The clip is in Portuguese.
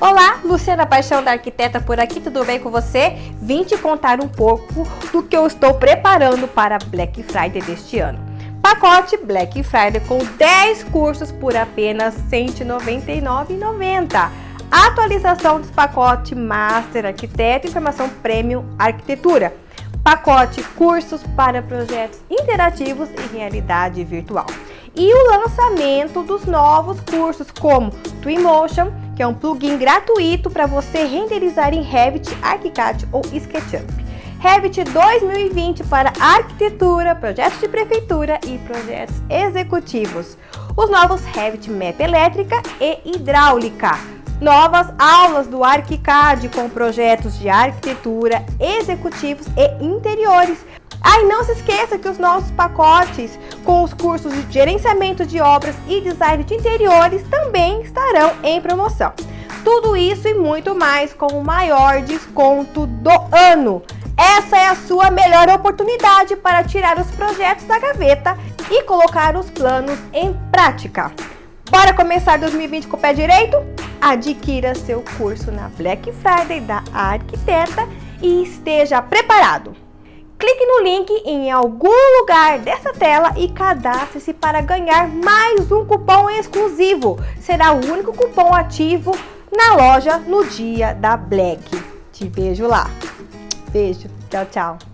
Olá, Luciana Paixão da Arquiteta por aqui, tudo bem com você? Vim te contar um pouco do que eu estou preparando para Black Friday deste ano. Pacote Black Friday com 10 cursos por apenas R$ 199,90. Atualização dos pacotes Master Arquiteto e Formação Premium Arquitetura. Pacote Cursos para projetos interativos e realidade virtual. E o lançamento dos novos cursos como Twinmotion, que é um plugin gratuito para você renderizar em Revit, ArchiCAD ou SketchUp. Revit 2020 para arquitetura, projetos de prefeitura e projetos executivos. Os novos Revit Map elétrica e hidráulica. Novas aulas do ArchiCAD com projetos de arquitetura, executivos e interiores. Ah, e não se esqueça que os nossos pacotes com os cursos de gerenciamento de obras e design de interiores também estarão em promoção. Tudo isso e muito mais com o maior desconto do ano. Essa é a sua melhor oportunidade para tirar os projetos da gaveta e colocar os planos em prática. Bora começar 2020 com o pé direito? Adquira seu curso na Black Friday da Arquiteta e esteja preparado! Clique no link em algum lugar dessa tela e cadastre-se para ganhar mais um cupom exclusivo. Será o único cupom ativo na loja no dia da Black. Te vejo lá. Beijo. Tchau, tchau.